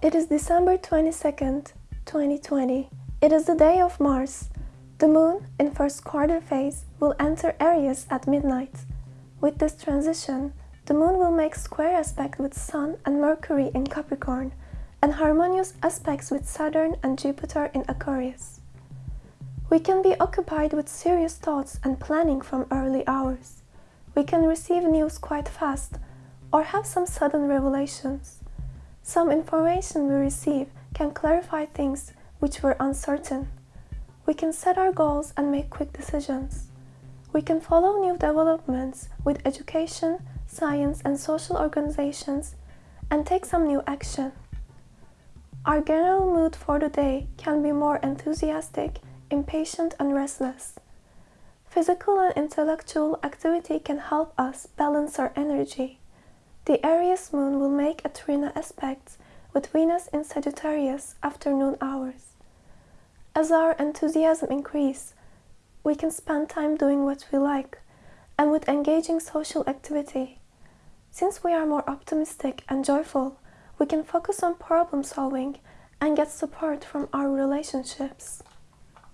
It is December 22nd, 2020. It is the day of Mars. The moon, in first quarter phase, will enter Aries at midnight. With this transition, the moon will make square aspect with Sun and Mercury in Capricorn, and harmonious aspects with Saturn and Jupiter in Aquarius. We can be occupied with serious thoughts and planning from early hours. We can receive news quite fast or have some sudden revelations. Some information we receive can clarify things which were uncertain. We can set our goals and make quick decisions. We can follow new developments with education, science and social organizations and take some new action. Our general mood for the day can be more enthusiastic, impatient and restless. Physical and intellectual activity can help us balance our energy. The Aries moon will make a trine aspect with Venus in Sagittarius afternoon hours. As our enthusiasm increases, we can spend time doing what we like and with engaging social activity. Since we are more optimistic and joyful, we can focus on problem solving and get support from our relationships.